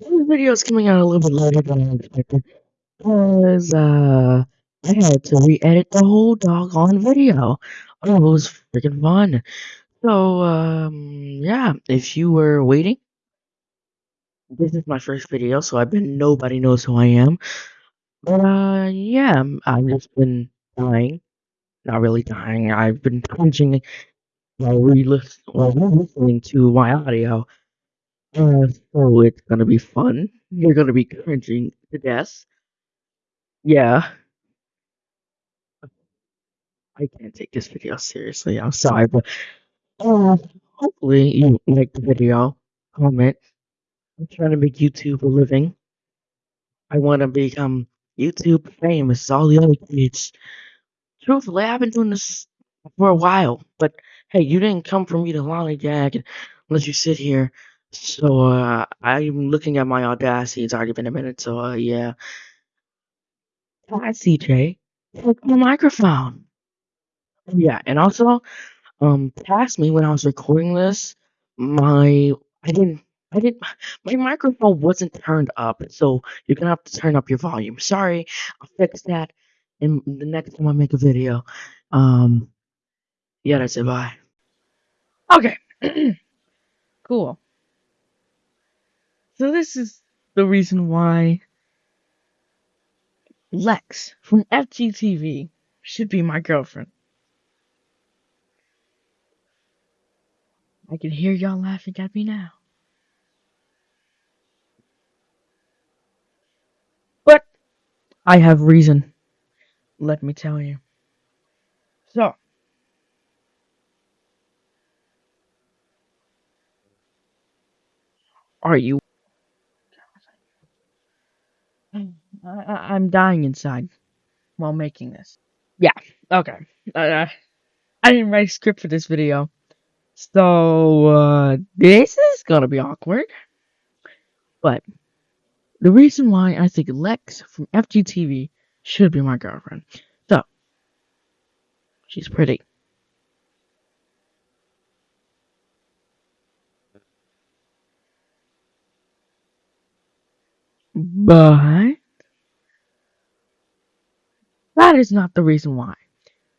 This video is coming out a little bit later than I expected because uh, I had to re-edit the whole doggone video. Oh, it was freaking fun. So, um, yeah, if you were waiting, this is my first video, so I bet nobody knows who I am. But, uh, yeah, I've just been dying. Not really dying, I've been cringing while re-listen- while listening to my audio. Uh, so it's gonna be fun. You're gonna be cringing to death. Yeah. I can't take this video seriously. I'm sorry, but uh, hopefully you like the video. Comment. I'm trying to make YouTube a living. I want to become YouTube famous. All the other kids. Truthfully, I've been doing this for a while, but hey, you didn't come for me to lollygag let you sit here. So uh, I'm looking at my audacity. It's already been a minute, so uh, yeah. Hi, CJ. Take my microphone. Yeah, and also, um, past me when I was recording this, my I didn't I didn't my microphone wasn't turned up, so you're gonna have to turn up your volume. Sorry, I'll fix that in the next time I make a video. Um, yeah, that's it. Bye. Okay, cool. So this is the reason why Lex from FGTeeV should be my girlfriend. I can hear y'all laughing at me now. But I have reason. Let me tell you. So, are you? I, I'm dying inside while making this. Yeah. Okay. Uh, I didn't write a script for this video. So, uh, this is gonna be awkward. But, the reason why I think Lex from FGTeeV should be my girlfriend. So, she's pretty. But, that is not the reason why.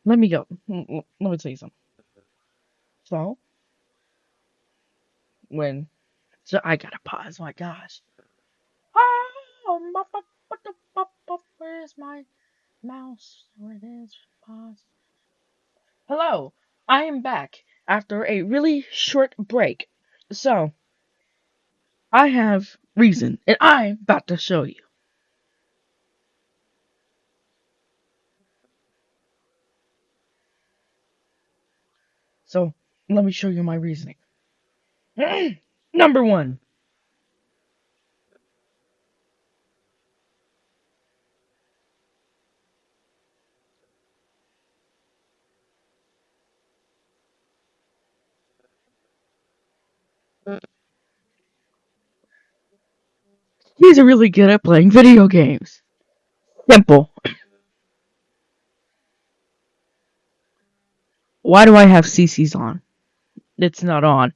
Let me go. Mm, mm, let me tell you something. So, when so I gotta pause. My gosh. Oh, where's my mouse? Where it is? Pause. Hello, I am back after a really short break. So, I have reason, and I'm about to show you. So, let me show you my reasoning. Number one. He's a really good at playing video games. Simple. Why do I have CC's on? It's not on.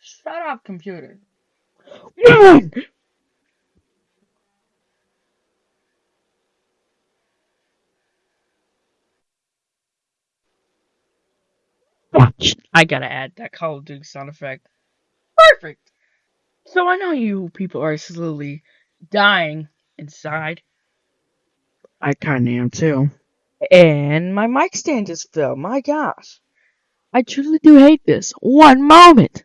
Shut up, computer. I gotta add that Call of Duty sound effect. Perfect! So I know you people are slowly dying inside. I kinda am too. And my mic stand just fell. My gosh. I truly do hate this. One moment.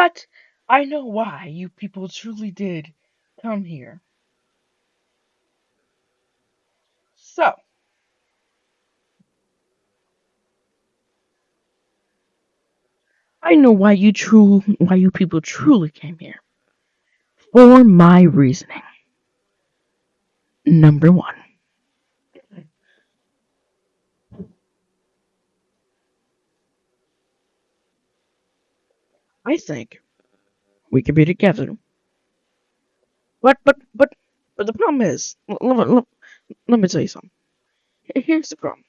But I know why you people truly did come here. So, I know why you true why you people truly came here. For my reasoning. Number 1. I think we could be together. But but but but the problem is, let, let, let me tell you something. Here's the problem.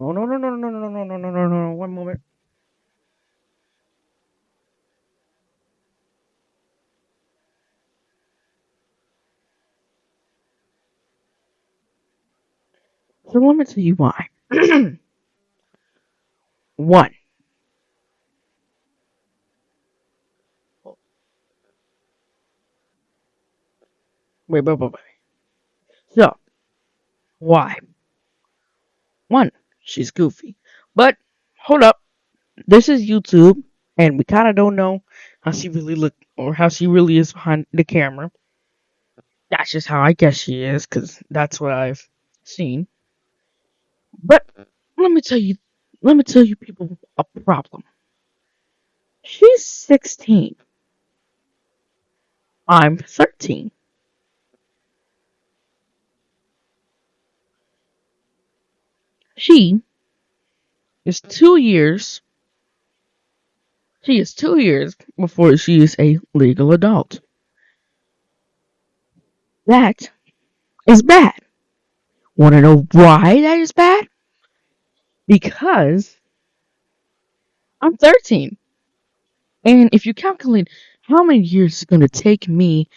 Oh no no no no no no no no no no no! One moment. So let me tell you why. One. Wait, wait, wait, wait. So, why? One, she's goofy. But, hold up. This is YouTube, and we kind of don't know how she really look or how she really is behind the camera. That's just how I guess she is, because that's what I've seen. But, let me tell you, let me tell you people a problem. She's 16. I'm 13. She is two years. She is two years before she is a legal adult. That is bad. Want to know why that is bad? Because I'm 13. And if you calculate how many years it's going to take me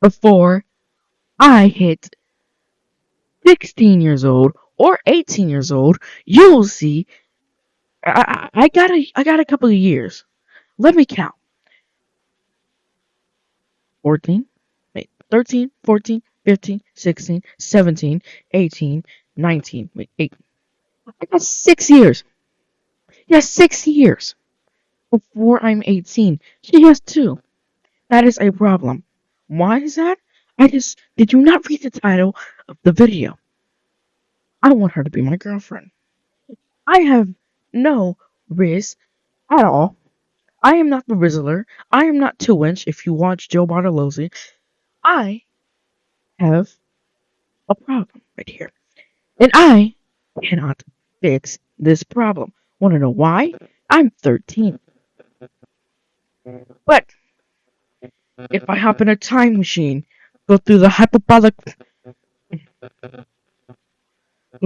before I hit 16 years old or 18 years old, you'll see I, I, got a I got a couple of years. Let me count. 14, wait, 13, 14, 15, 16, 17, 18, 19, wait, 8. I got six years. Yeah, six years before I'm 18. She has two. That is a problem. Why is that? I just did you not read the title of the video? I want her to be my girlfriend. I have no Riz at all. I am not the Rizzler. I am not two inch if you watch Joe Bartolozzi. I have a problem right here. And I cannot fix this problem. Wanna know why? I'm 13. But if I hop in a time machine, go through the hyperbolic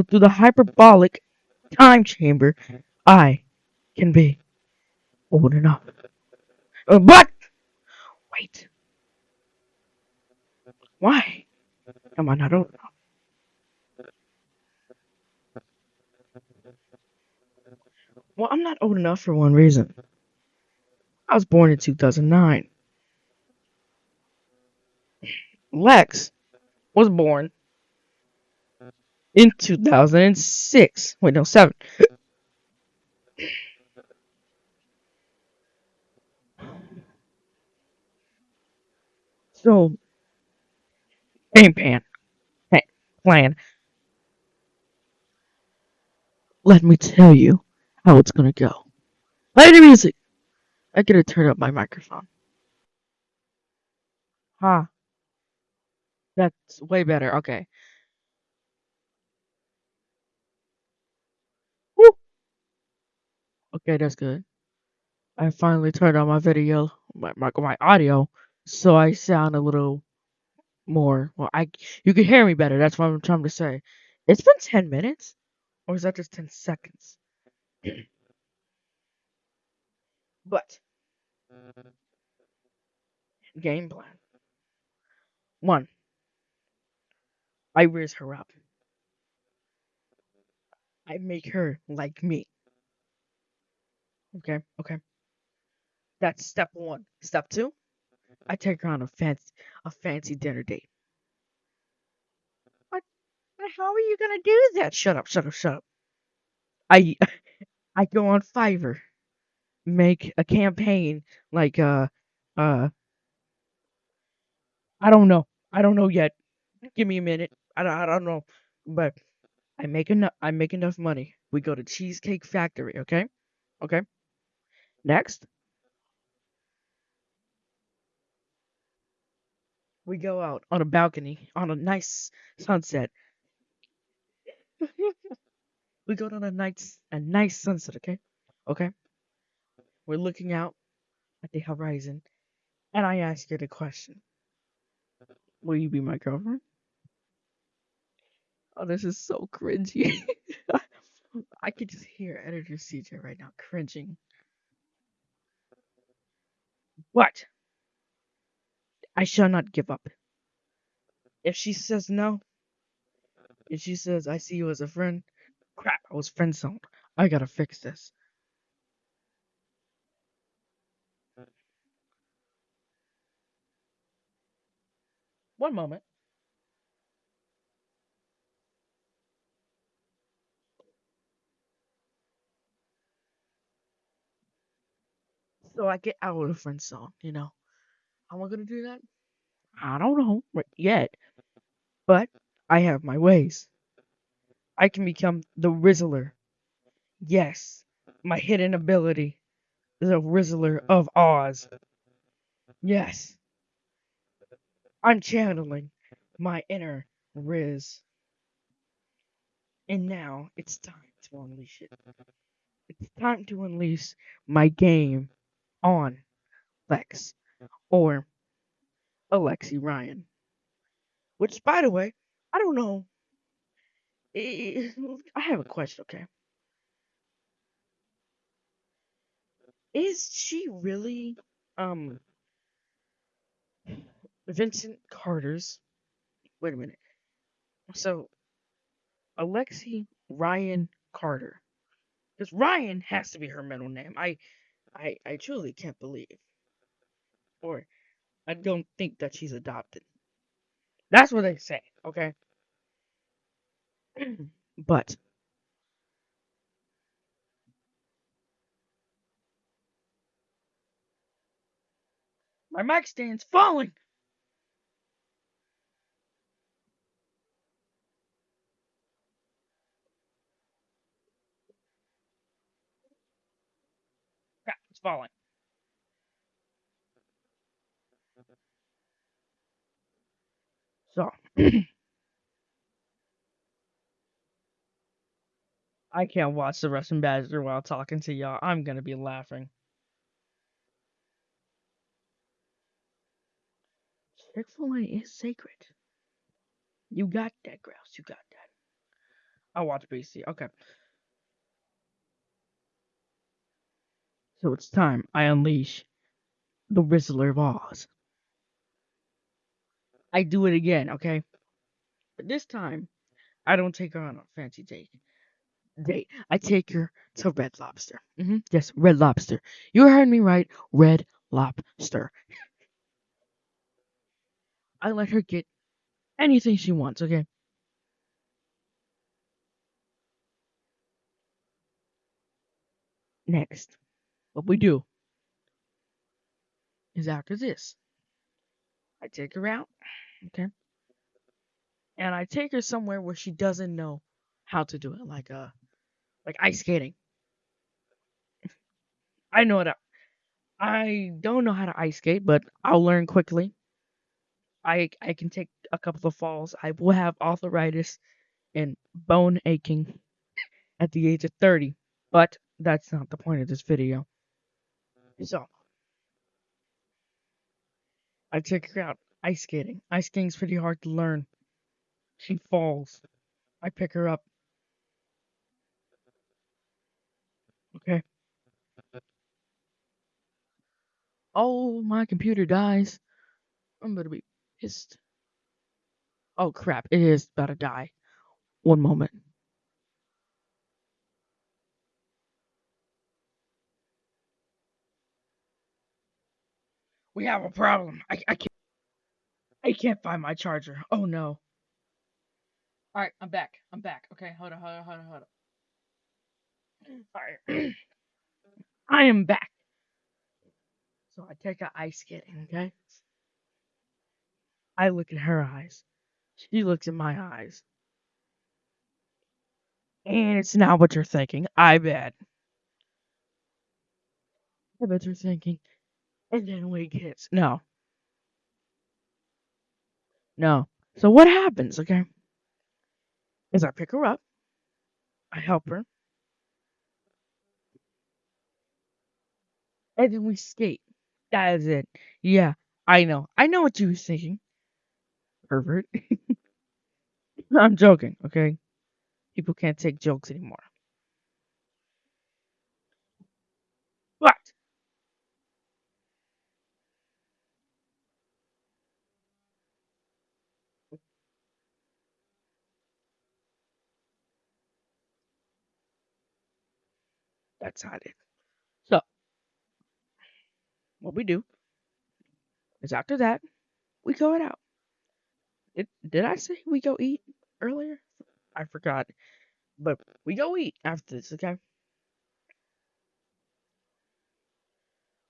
through the hyperbolic time chamber, I can be old enough. Uh, but wait. Why am I not old enough? Well, I'm not old enough for one reason. I was born in 2009. Lex was born in 2006. Wait, no, 7. So, game pan. Hey, plan. Let me tell you how it's gonna go. Play the music! I gotta turn up my microphone. Huh. That's way better. Okay. Okay, that's good. I finally turned on my video, my, my my audio, so I sound a little more. Well, I you can hear me better. That's what I'm trying to say. It's been ten minutes, or is that just ten seconds? but game plan one. I raise her up. I make her like me. Okay, okay. That's step one. Step two, I take her on a fancy a fancy dinner date. What? How are you gonna do that? Shut up, shut up, shut up. I I go on Fiverr, make a campaign like uh uh I don't know. I don't know yet. Give me a minute. I don't, I don't know, but I make enough. I make enough money. We go to Cheesecake Factory. Okay, okay. Next, we go out on a balcony on a nice sunset. we go on a nice a nice sunset, okay? Okay. We're looking out at the horizon, and I ask you the question: Will you be my girlfriend? Oh, this is so cringy. I could just hear editor CJ right now cringing. What? I shall not give up. If she says no, if she says I see you as a friend, crap, I was friend zoned. I gotta fix this. One moment. So I get out of the friend zone, you know. How am I gonna do that? I don't know yet. But I have my ways. I can become the Rizzler. Yes, my hidden ability. The Rizzler of Oz. Yes. I'm channeling my inner Riz. And now it's time to unleash it. It's time to unleash my game on Lex or Alexi Ryan. Which, by the way, I don't know. I have a question, okay? Is she really um Vincent Carter's? Wait a minute. So Alexi Ryan Carter. Because Ryan has to be her middle name. I I I truly can't believe. Or I don't think that she's adopted. That's what they say, okay? but my mic stand's falling. Falling. So I can't watch the Russian Badger while talking to y'all. I'm gonna be laughing. Chick fil A is sacred. You got that, Grouse. You got that. I watch BC. Okay. So it's time I unleash the Rizzler of Oz. I do it again, okay? But this time, I don't take her on a fancy date. Date. I take her to Red Lobster. hmm Yes, Red Lobster. You heard me right. Red Lobster. I let her get anything she wants, okay? Next, what we do is after this, I take her out, okay? And I take her somewhere where she doesn't know how to do it, like uh like ice skating. I know that I don't know how to ice skate, but I'll learn quickly. I I can take a couple of falls. I will have arthritis and bone aching at the age of 30, but that's not the point of this video. So, I take her out ice skating. Ice skating's pretty hard to learn. She falls. I pick her up. Okay. Oh, my computer dies. I'm gonna be pissed. Oh crap, it is about to die. One moment. We have a problem. I, I can't I can't find my charger. Oh no. Alright, I'm back. I'm back. Okay, hold on, hold on, hold on, hold on. Alright. I am back. So I take out ice skating, okay? I look in her eyes. She looks in my eyes. And it's not what you're thinking. I bet. I bet you're thinking, and then we kiss. No. No. So what happens, okay? Is I pick her up, I help her, and then we skate. That is it. Yeah, I know. I know what you were thinking. Pervert. I'm joking, okay? People can't take jokes anymore. But that's not it. So what we do is after that we go it out. It, did I say we go eat earlier? I forgot. But we go eat after this, okay?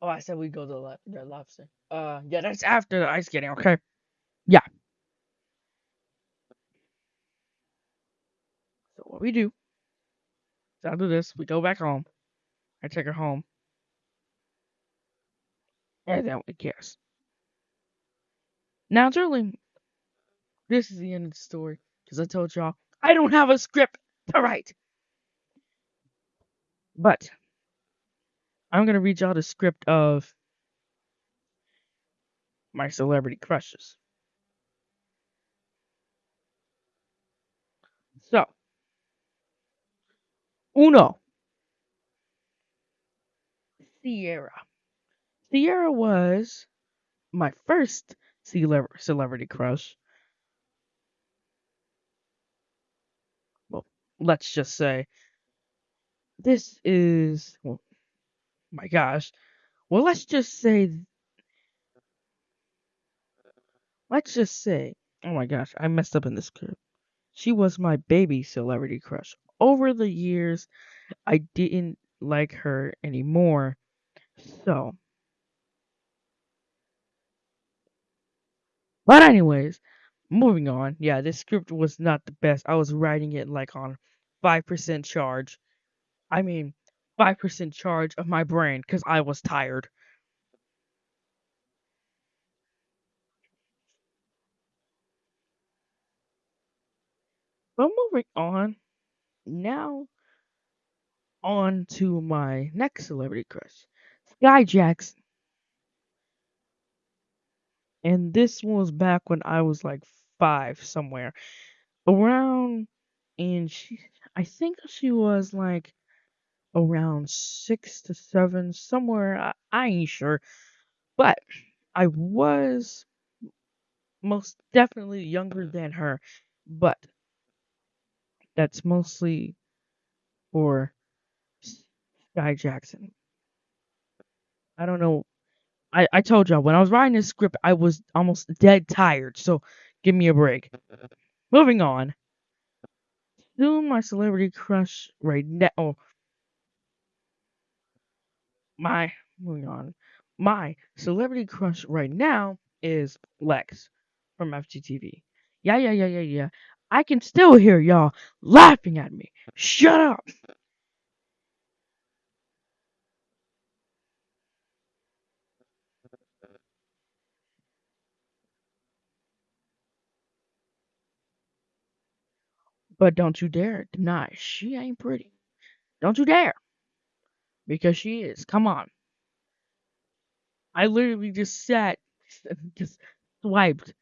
Oh, I said we go to the lobster. Uh, yeah, that's after the ice skating, okay? Yeah. So what we do is after this, we go back home. I take her home. And then we kiss. Now, Julie, this is the end of the story. Because I told y'all, I don't have a script to write. But I'm gonna read y'all the script of my celebrity crushes. So, uno, Sierra. Sierra was my first celeb- celebrity crush. Well, let's just say this is well, my gosh. Well, let's just say let's just say oh my gosh, I messed up in this script. She was my baby celebrity crush. Over the years, I didn't like her anymore. So, but anyways, moving on. Yeah, this script was not the best. I was writing it like on 5% charge. I mean, 5% charge of my brain because I was tired. But moving on, now on to my next celebrity crush, Skai Jackson. And this was back when I was like five somewhere. Around and she I think she was like around six to seven, somewhere I, I ain't sure. But I was most definitely younger than her. But that's mostly for Skai Jackson. I don't know. I, I told y'all when I was writing this script, I was almost dead tired. So give me a break. Moving on. Soon my celebrity crush right now. Oh, my moving on. My celebrity crush right now is Lex from FGTeeV. Yeah, yeah, yeah, yeah, yeah. I can still hear y'all laughing at me. Shut up. But don't you dare deny she ain't pretty. Don't you dare. Because she is. Come on. I literally just sat, just swiped.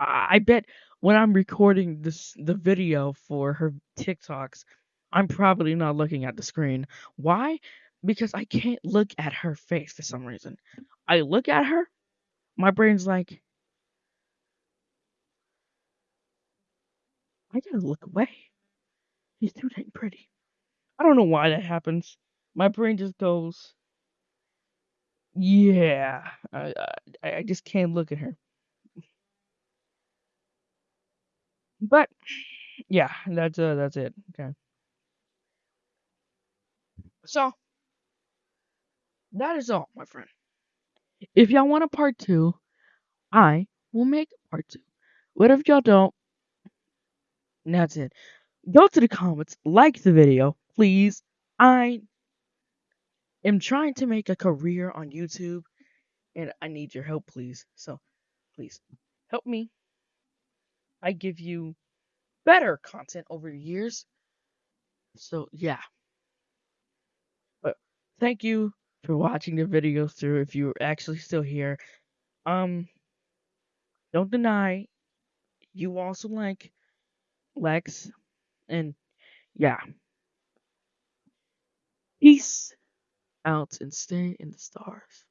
I, bet when I'm recording this the video for her TikToks, I'm probably not looking at the screen. Why? Because I can't look at her face for some reason. I look at her, my brain's like, I gotta look away. She's too dang pretty. I don't know why that happens. My brain just goes, yeah. I I, I just can't look at her. But yeah, that's uh that's it. Okay. So that is all, my friend. If y'all want a part two, I will make a part two. What if y'all don't? That's it. Go to the comments, like the video, please. I am trying to make a career on YouTube, and I need your help, please. So, please help me. I give you better content over the years. So, yeah. But thank you for watching the video through if you're actually still here. Um, don't deny you also like Lex, and yeah. Peace out and stay in the stars.